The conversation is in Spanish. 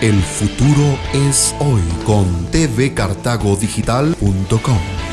El futuro es hoy con tvcartagodigital.com.